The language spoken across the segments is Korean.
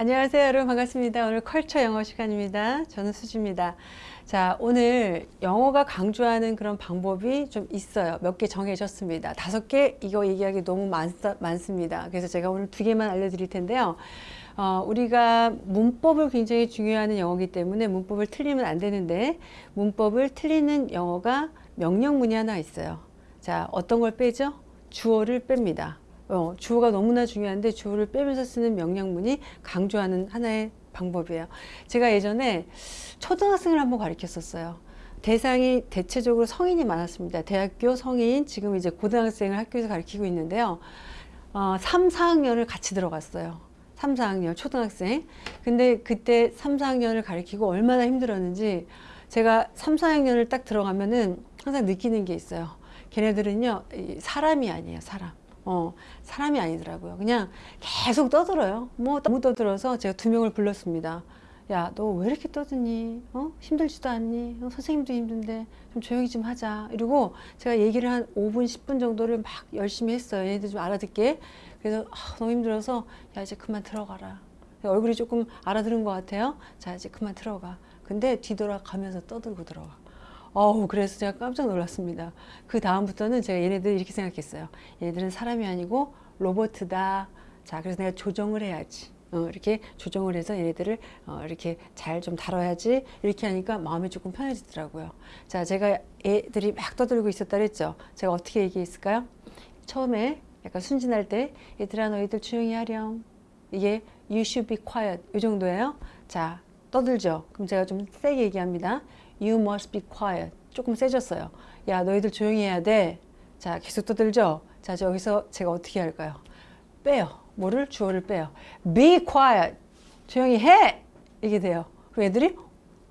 안녕하세요 여러분. 반갑습니다. 오늘 컬처 영어 시간입니다. 저는 수지입니다. 자 오늘 영어가 강조하는 그런 방법이 좀 있어요. 몇 개 정해졌습니다. 다섯 개? 이거 얘기하기 너무 많, 많습니다. 그래서 제가 오늘 두 개만 알려드릴 텐데요. 어, 우리가 문법을 굉장히 중요하는 영어이기 때문에 문법을 틀리면 안 되는데 문법을 틀리는 영어가 명령문이 하나 있어요. 자 어떤 걸 빼죠? 주어를 뺍니다 어, 주어가 너무나 중요한데 주어를 빼면서 쓰는 명령문이 강조하는 하나의 방법이에요. 제가 예전에 초등학생을 한번 가르쳤었어요. 대상이 대체적으로 성인이 많았습니다. 대학교 성인, 지금 이제 고등학생을 학교에서 가르치고 있는데요. 어, 3, 4학년을 같이 들어갔어요. 3, 4학년 초등학생. 근데 그때 3, 4학년을 가르치고 얼마나 힘들었는지 제가 3, 4학년을 딱 들어가면은 항상 느끼는 게 있어요. 걔네들은요, 사람이 아니에요, 사람. 어, 사람이 아니더라고요. 그냥 계속 떠들어요. 뭐 너무 떠들어서 제가 두 명을 불렀습니다. 야, 너 왜 이렇게 떠드니? 어? 힘들지도 않니? 어, 선생님도 힘든데 좀 조용히 좀 하자. 이러고 제가 얘기를 한 5분, 10분 정도를 막 열심히 했어요. 얘네들 좀 알아듣게. 그래서 아, 너무 힘들어서 야, 이제 그만 들어가라. 얼굴이 조금 알아들은 것 같아요. 자, 이제 그만 들어가. 근데 뒤돌아가면서 떠들고 들어가. 어우 그래서 제가 깜짝 놀랐습니다. 그 다음부터는 제가 얘네들 이렇게 생각했어요. 얘네들은 사람이 아니고 로버트다. 자 그래서 내가 조정을 해야지. 어, 이렇게 조정을 해서 얘네들을 어, 이렇게 잘 좀 다뤄야지 이렇게 하니까 마음이 조금 편해지더라고요. 자 제가 애들이 막 떠들고 있었다 그랬죠. 제가 어떻게 얘기했을까요? 처음에 약간 순진할 때 얘들아 너희들 조용히 하렴. 이게 you should be quiet 이 정도예요. 자 떠들죠. 그럼 제가 좀 세게 얘기합니다. You must be quiet. 조금 세졌어요. 야, 너희들 조용히 해야 돼. 자, 계속 떠들죠? 자, 여기서 제가 어떻게 할까요? 빼요. 뭐를? 주어를 빼요. Be quiet. 조용히 해! 이게 돼요. 그럼 애들이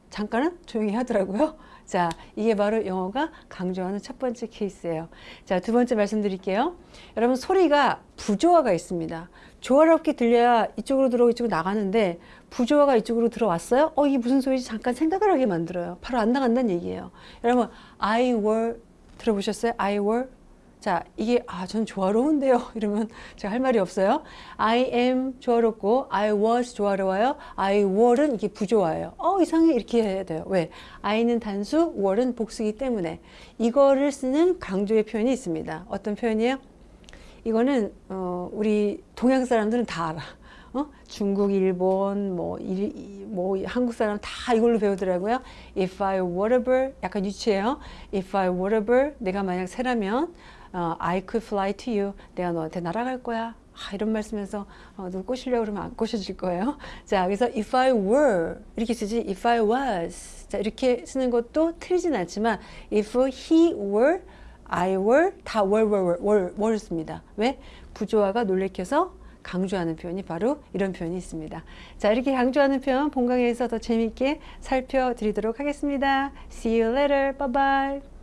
잠깐은 조용히 하더라고요. 자, 이게 바로 영어가 강조하는 첫 번째 케이스예요. 자, 두 번째 말씀드릴게요. 여러분 소리가 부조화가 있습니다. 조화롭게 들려야 이쪽으로 들어오고 이쪽으로 나가는데 부조화가 이쪽으로 들어왔어요? 어, 이게 무슨 소리지? 잠깐 생각을 하게 만들어요. 바로 안 나간다는 얘기예요. 여러분, I were 들어보셨어요? I were 자, 이게 아, 전 조화로운데요. 이러면 제가 할 말이 없어요. I am 조화롭고 I was 조화로워요. I were는 이게 부조화예요. 어, 이상해 이렇게 해야 돼요. 왜? I는 단수, were는 복수기 때문에 이거를 쓰는 강조의 표현이 있습니다. 어떤 표현이에요? 이거는 어, 우리 동양 사람들은 다 알아. 어? 중국, 일본, 뭐, 일, 뭐 한국 사람 다 이걸로 배우더라고요. If I were a bird, 약간 유치해요. If I were a bird, 내가 만약 새라면 어, I could fly to you. 내가 너한테 날아갈 거야. 아, 이런 말씀에서 어, 누 꼬시려고 그러면 안 꼬셔질 거예요. 자, 그래서 if I were 이렇게 쓰지 if I was 자, 이렇게 쓰는 것도 틀리진 않지만 if he were, I were 다 were, were, were, were 씁니다. 왜? 부조화가 놀래켜서 강조하는 표현이 바로 이런 표현이 있습니다. 자, 이렇게 강조하는 표현 본강에서 더 재밌게 살펴드리도록 하겠습니다. See you later. Bye bye.